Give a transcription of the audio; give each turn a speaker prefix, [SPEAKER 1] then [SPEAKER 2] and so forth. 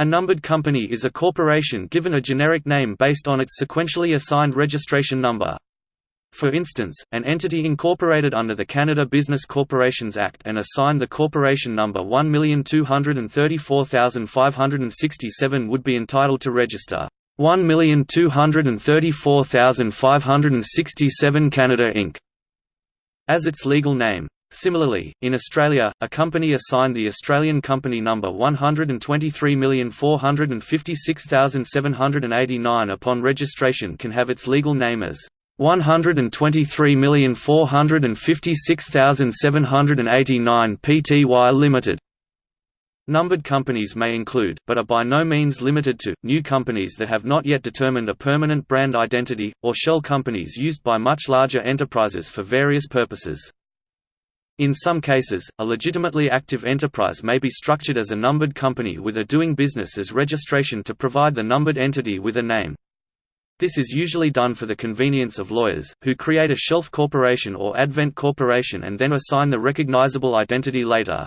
[SPEAKER 1] A numbered company is a corporation given a generic name based on its sequentially assigned registration number. For instance, an entity incorporated under the Canada Business Corporations Act and assigned the corporation number 1234567 would be entitled to register 1234567 Canada Inc. as its legal name. Similarly, in Australia, a company assigned the Australian company number 123456789 upon registration can have its legal name as 123456789 Pty Limited. Numbered companies may include, but are by no means limited to, new companies that have not yet determined a permanent brand identity, or shell companies used by much larger enterprises for various purposes. In some cases, a legitimately active enterprise may be structured as a numbered company with a doing business as registration to provide the numbered entity with a name. This is usually done for the convenience of lawyers, who create a shelf corporation or advent corporation and then assign the recognizable identity later.